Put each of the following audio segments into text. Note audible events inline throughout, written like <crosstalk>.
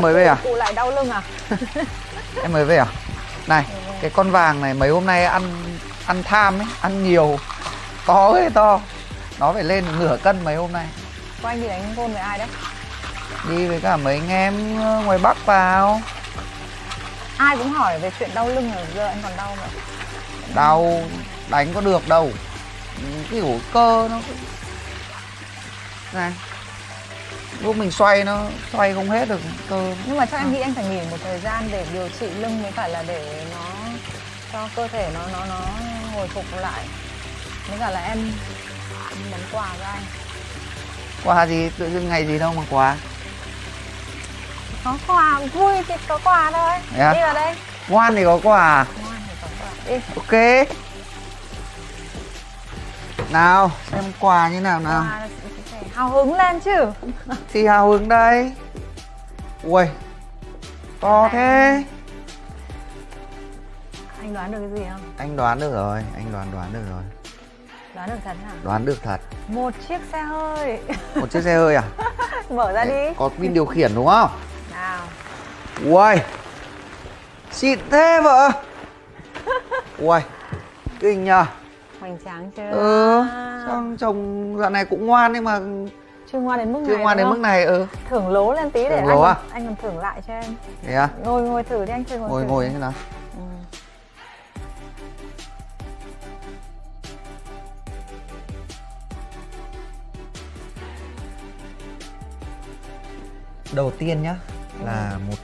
Em mới về à? Cụ lại đau lưng à? <laughs> Em mới về à? Này, cái con vàng này mấy hôm nay ăn ăn tham ấy, ăn nhiều To ấy to Nó phải lên nửa cân mấy hôm nay Của anh đi đánh gôn với ai đấy? Đi với cả mấy anh em ờ, ngoài Bắc vào Ai cũng hỏi về chuyện đau lưng rồi giờ anh còn đau nữa Đau đánh có được đâu Kiểu cơ nó Này Lúc mình xoay nó xoay không hết được cơ. Nhưng mà chắc em nghĩ anh phải nghỉ một thời gian để điều trị lưng với phải là để nó cho cơ thể nó nó nó hồi phục lại. Với cả là em món quà cho anh. Quà gì? Tự dưng ngày gì đâu mà quà. Có quà vui thì có quà thôi. Thế à? đi vào đây. Ngoan thì có quà. Ngoan thì có quà. Đi. Ok. Nào xem quà như nào nào. Quà hào hứng lên chứ? Thì hào hứng đây. Ui To thế. Anh đoán được cái gì không? Anh đoán được rồi Anh đoán đoán được rồi. Đoán được thật hả? Đoán được thật. Một chiếc xe hơi. Một chiếc xe hơi à? <laughs> Mở ra đi. Có pin điều khiển đúng không? Nào. Ui Xịn thế vợ. Ui Kinh nhờ hoành tráng chưa Ừ Sao chồng dạo này cũng ngoan nhưng mà chưa ngoan đến mức Chưa này ngoan đến mức này ừ. Thưởng lố lên tí để Thưởng anh lố à? anh còn thưởng lại cho em. Thế à? Ngồi ngồi thử đi anh chơi ngồi Ngồi thử. ngồi như thế nào? Ừ. Đầu tiên nhá Là một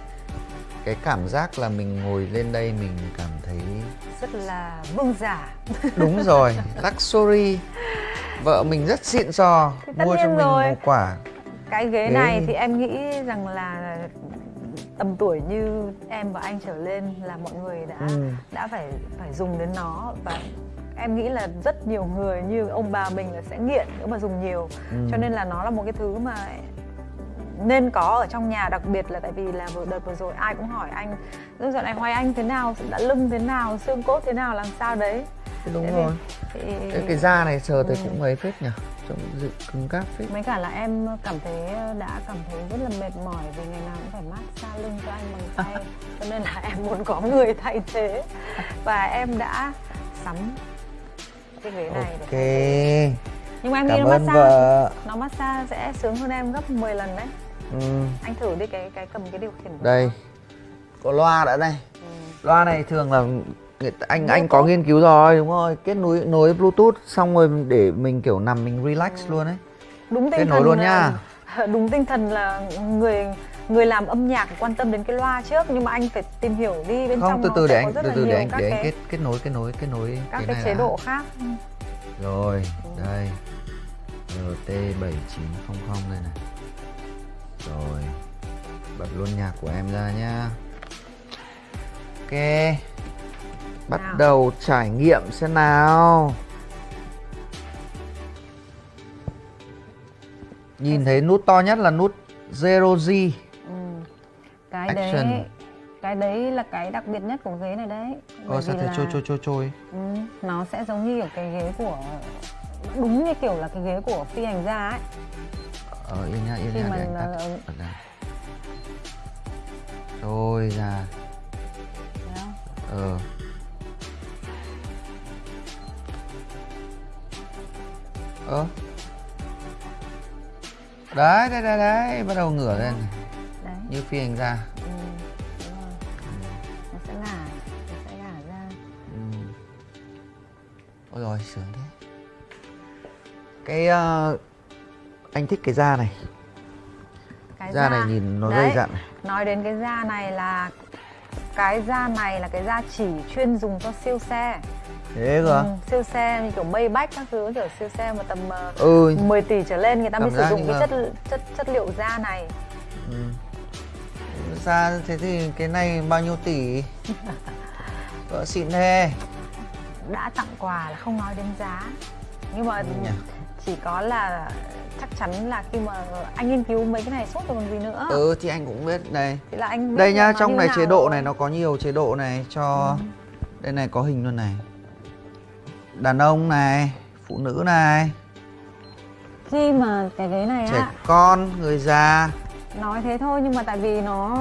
Cái cảm giác là mình ngồi lên đây mình cảm thấy rất là vương giả Đúng rồi Luxury Vợ mình rất xịn sò Mua cho mình rồi. một quả cái ghế Ghế này thì- thì em nghĩ rằng là tầm tuổi như em và anh trở lên là mọi người đã Ừ. đã phải phải dùng đến nó và em nghĩ là rất nhiều người như ông bà mình là sẽ nghiện nếu mà dùng nhiều Ừ. cho nên là nó là một cái thứ mà nên có ở trong nhà đặc biệt là tại vì là vừa đợt vừa rồi ai cũng hỏi anh "Ơ, dạo này hoài anh thế nào? Đã lưng thế nào? Xương cốt thế nào? Làm sao đấy? Đúng Thế thì- rồi. thì Cái, cái da này sờ thấy Ừ. cũng ấy phết nhỉ? Trông dự cứng cáp phết. Mấy cả là em cảm thấy đã cảm thấy rất là mệt mỏi vì ngày nào cũng phải massage lưng cho anh bằng tay. <laughs> Cho nên là em muốn có người thay thế. Và em đã sắm cái ghế này Ok. Để nhưng mà em nghĩ Cảm nó ơn massage vợ. nó massage sẽ sướng hơn em gấp 10 lần đấy ừ. anh thử đi cái cái cầm cái điều khiển của Đây. Có loa đã đây Ừ. Loa này thường là anh anh có nghiên cứu rồi đúng rồi kết nối nối bluetooth xong rồi để mình kiểu nằm mình relax Ừ. luôn ấy đúng Kết tinh nối thần luôn là- nha. <laughs> đúng tinh thần là người người làm âm nhạc quan tâm đến cái loa trước nhưng mà anh phải tìm hiểu đi bên không trong từ từ để anh từ từ để anh để anh cái kết kết nối kết nối kết nối các cái, này chế đã. độ khác rồi đây rt 7900 đây này rồi. Bật luôn nhạc của em ra nhá. Ok. Bắt Nào. đầu trải nghiệm xem nào. Nhìn thấy nút to nhất là nút zero g. Ừ. cái Action. đấy cái đấy là cái đặc biệt nhất của ghế này đấy. Ờ sao thế? Là- trôi trôi trôi trôi. Ừ, nó sẽ giống như kiểu cái ghế của đúng như kiểu là cái ghế của phi hành gia ấy Ờ yên nhá yên Khi nhá để anh tắt. bật ra. Trôi ra. Không? Ờ. Ơ. Đấy đấy đấy đấy Bắt đầu ngửa lên. Đấy. Như phi hành gia. Ừ, đúng rồi. nó sẽ ngả nó sẽ ngả ra. Ừ. Ôi rồi sướng thế. Cái ờ, Anh thích cái da này cái Da này nhìn nó dày dặn này nói đến cái da này là cái da này là cái da chỉ chuyên dùng cho siêu xe Thế cơ à? ừ, siêu xe như kiểu Maybach các thứ kiểu siêu xe mà tầm ờ, Ừ 10 tỷ trở lên người ta mới sử dụng cái là- chất chất chất liệu da này Ừ. Ra thế thì cái này bao nhiêu tỷ? <laughs> Vợ xịn thế. đã tặng quà là không nói đến giá nhưng mà Ừ nhỉ. Chỉ có là chắc chắn là khi mà anh nghiên cứu mấy cái này suốt rồi còn gì nữa Ừ thì anh cũng biết đây. thì là anh biết Đây nhá, trong này chế độ rồi. này nó có nhiều chế độ này cho Ừ. Đây này có hình luôn này. Đàn ông này, phụ nữ này, khi mà cái ghế này trẻ á con, người già. Nói thế thôi nhưng mà tại vì nó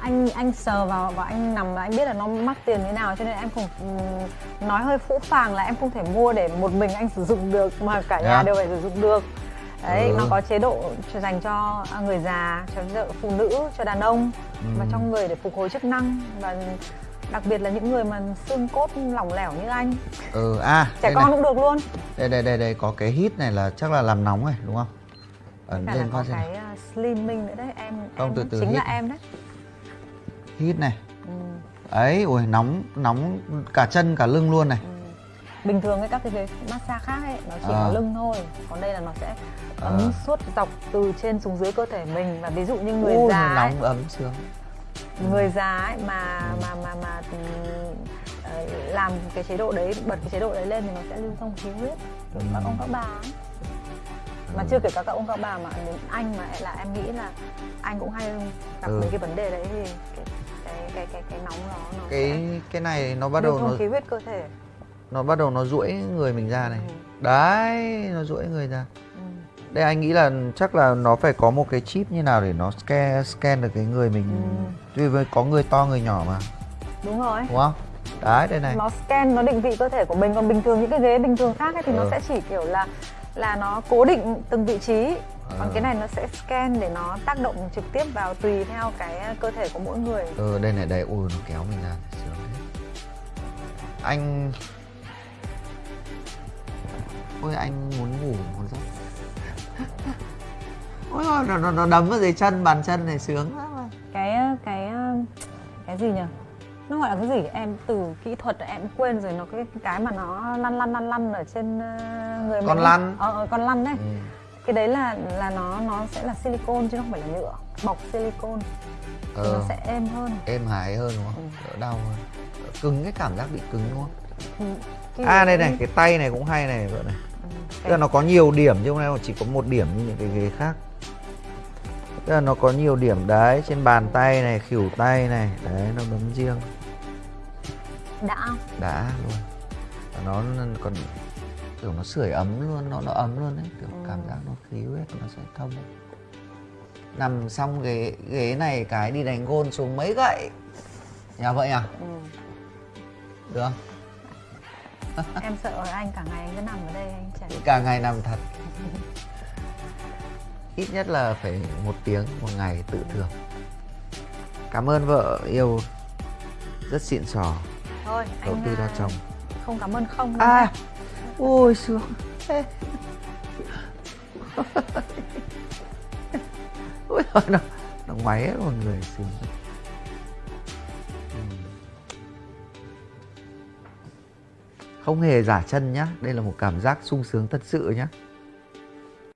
anh anh sờ vào và anh nằm và anh biết là nó mắc tiền như nào cho nên em không nói hơi phũ phàng là em không thể mua để một mình anh sử dụng được mà cả nhà Yeah. đều phải sử dụng được đấy Ừ. nó có chế độ cho dành cho người già cho phụ nữ cho đàn ông và Ừ. cho người để phục hồi chức năng và đặc biệt là những người mà xương cốt lỏng lẻo như anh ừ à trẻ con này. cũng được luôn đây đây đây đây có cái hít này là chắc là làm nóng này đúng không ấn lên phát xem cái slimming nữa đấy em Không, em từ từ chính hít. là em đấy hít này ừ. ấy ui nóng nóng cả chân cả lưng luôn này Ừ. bình thường cái các cái ghế massage khác ấy nó chỉ À. có lưng thôi còn đây là nó sẽ ấm À. suốt dọc từ trên xuống dưới cơ thể mình và ví dụ như người Ui, già ấy, nóng ấm sướng người già ấy mà mà mà mà ừ, ờ, làm cái chế độ đấy bật cái chế độ đấy lên thì nó sẽ lưu thông khí huyết kiểu các Ừ. ông các bà ấy. Mà chưa kể cả các ông các bà mà đến anh mà là em nghĩ là anh cũng hay gặp Ừ. mấy cái vấn đề đấy thì cái cái cái cái, cái nóng nó sẽ cái cái này nó bắt đầu nó khí huyết cơ thể nó bắt đầu nó duỗi người mình ra này Ừ. đấy nó duỗi người ra ừ. đây anh nghĩ là chắc là nó phải có một cái chip như nào để nó scan scan được cái người mình Ừ. với có người to người nhỏ mà đúng rồi đúng không đấy đây này nó scan nó định vị cơ thể của mình còn bình thường những cái ghế bình thường khác ấy thì Ừ. nó sẽ chỉ kiểu là là nó cố định từng vị trí. Còn Ừ. cái này nó sẽ scan để nó tác động trực tiếp vào tùy theo cái cơ thể của mỗi người. Ừ đây này đây ui nó kéo mình ra sướng thế. Anh ôi anh muốn ngủ một giấc. <laughs> Ôi ôi, nó, nó, nó đấm vào dưới chân bàn chân này sướng lắm à. cái cái cái gì nhỉ? Nó gọi là cái gì? Em từ kỹ thuật em quên rồi nó cái cái mà nó lăn lăn lăn lăn ở trên người Con mình lăn. ờ ờ, con lăn đấy. Ừ. cái đấy là là nó nó sẽ là silicone chứ không phải là nhựa. Bọc silicone. Thì ờ, nó sẽ êm hơn. Êm hài hơn đúng không? Ừ. đỡ đau hơn. Đỡ cứng cái cảm giác bị cứng đúng không? Ừ, cái à đây này cái tay này cũng hay này vợ này. Ừ, tức là nó có nhiều điểm chứ không phải chỉ có một điểm như những cái ghế khác. Tức là nó có nhiều điểm đấy trên bàn tay này khỉu tay này. Đấy nó bấm riêng. Đã. Đã luôn. Nó còn kiểu nó sưởi ấm luôn nó nó ấm luôn đấy. Kiểu Ừ. cảm giác nó khí huyết nó sẽ thông nằm xong ghế ghế này cái đi đánh gôn xuống mấy gậy. Nhà vậy à ừ. được không? <laughs> Em sợ anh cả ngày anh cứ nằm ở đây anh chảy cả ngày nằm thật. Ít nhất là phải một tiếng một ngày tự thưởng. Cảm ơn vợ yêu. Rất xịn sò. Thôi đầu tư cho à, chồng. không cảm ơn không à ôi, sướng. Thế. <laughs> Ôi, trời, nó nó ngoáy hết mọi người, sướng. Ừ. Không hề giả chân nhá. Đây là một cảm giác sung sướng thật sự nhá.